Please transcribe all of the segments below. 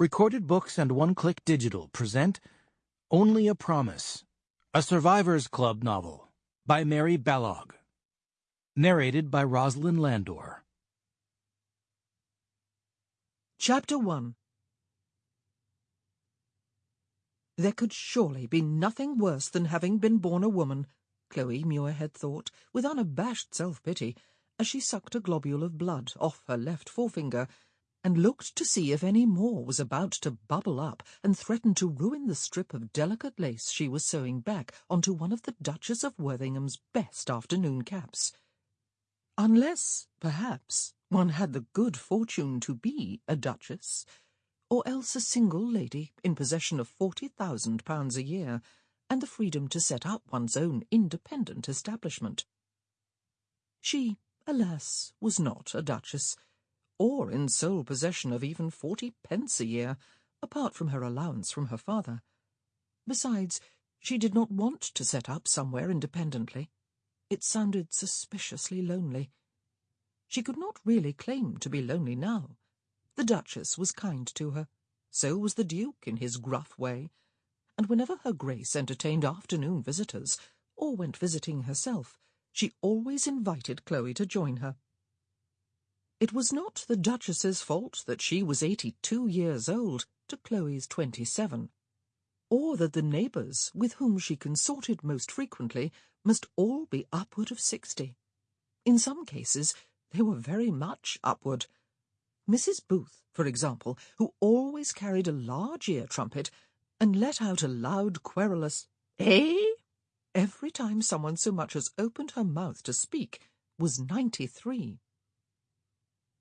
Recorded Books and One Click Digital present Only a Promise, a Survivors Club novel by Mary Balogh. Narrated by Rosalind Landor. Chapter 1 There could surely be nothing worse than having been born a woman, Chloe Muirhead thought, with unabashed self-pity, as she sucked a globule of blood off her left forefinger and looked to see if any more was about to bubble up and threaten to ruin the strip of delicate lace she was sewing back onto one of the Duchess of Worthingham's best afternoon caps. Unless, perhaps, one had the good fortune to be a duchess, or else a single lady in possession of forty thousand pounds a year, and the freedom to set up one's own independent establishment. She, alas, was not a duchess, or in sole possession of even forty pence a year, apart from her allowance from her father. Besides, she did not want to set up somewhere independently. It sounded suspiciously lonely. She could not really claim to be lonely now. The Duchess was kind to her. So was the Duke in his gruff way. And whenever her Grace entertained afternoon visitors, or went visiting herself, she always invited Chloe to join her. It was not the Duchess's fault that she was eighty-two years old to Chloe's twenty-seven, or that the neighbours with whom she consorted most frequently must all be upward of sixty. In some cases they were very much upward. Mrs. Booth, for example, who always carried a large ear trumpet and let out a loud querulous "Eh?" every time someone so much as opened her mouth to speak, was ninety-three.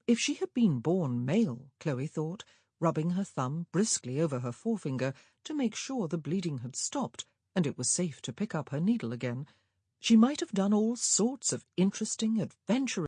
If she had been born male, Chloe thought, rubbing her thumb briskly over her forefinger to make sure the bleeding had stopped and it was safe to pick up her needle again, she might have done all sorts of interesting, adventurous